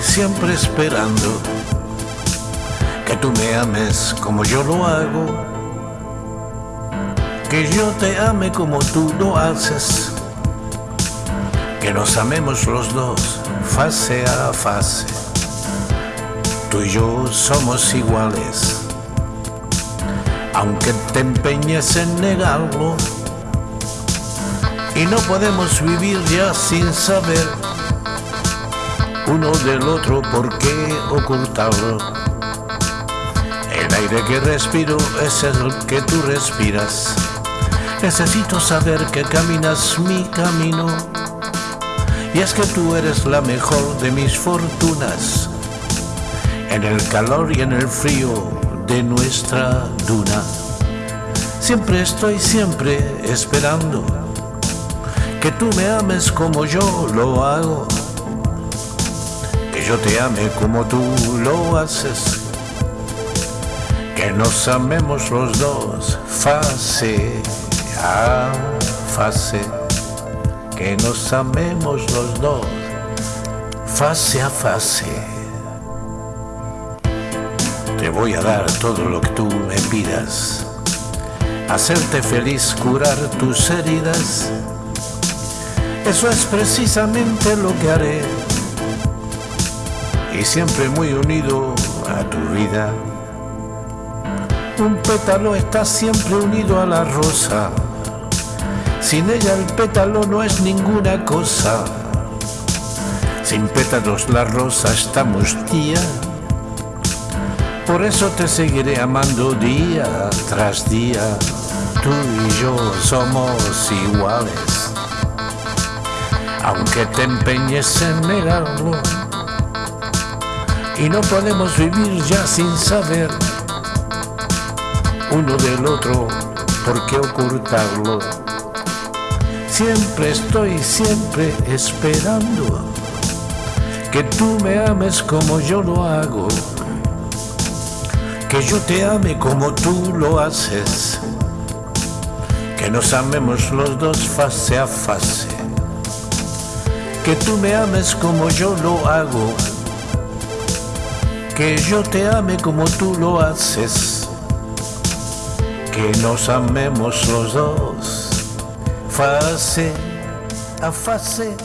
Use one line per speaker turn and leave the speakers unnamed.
siempre esperando que tú me ames como yo lo hago, que yo te ame como tú lo haces, que nos amemos los dos fase a fase. Tú y yo somos iguales, aunque te empeñes en negarlo, y no podemos vivir ya sin saber uno del otro por qué ocultarlo. El aire que respiro es el que tú respiras. Necesito saber que caminas mi camino. Y es que tú eres la mejor de mis fortunas. En el calor y en el frío de nuestra duna. Siempre estoy siempre esperando que tú me ames como yo lo hago yo te ame como tú lo haces, que nos amemos los dos fase a fase, que nos amemos los dos fase a fase. Te voy a dar todo lo que tú me pidas, hacerte feliz, curar tus heridas. Eso es precisamente lo que haré y siempre muy unido a tu vida. Un pétalo está siempre unido a la rosa, sin ella el pétalo no es ninguna cosa. Sin pétalos la rosa está mustía, por eso te seguiré amando día tras día. Tú y yo somos iguales, aunque te empeñes en negarlo y no podemos vivir ya sin saber uno del otro por qué ocultarlo. Siempre estoy, siempre esperando que tú me ames como yo lo hago, que yo te ame como tú lo haces, que nos amemos los dos fase a fase, que tú me ames como yo lo hago que yo te ame como tú lo haces, que nos amemos los dos, fase a fase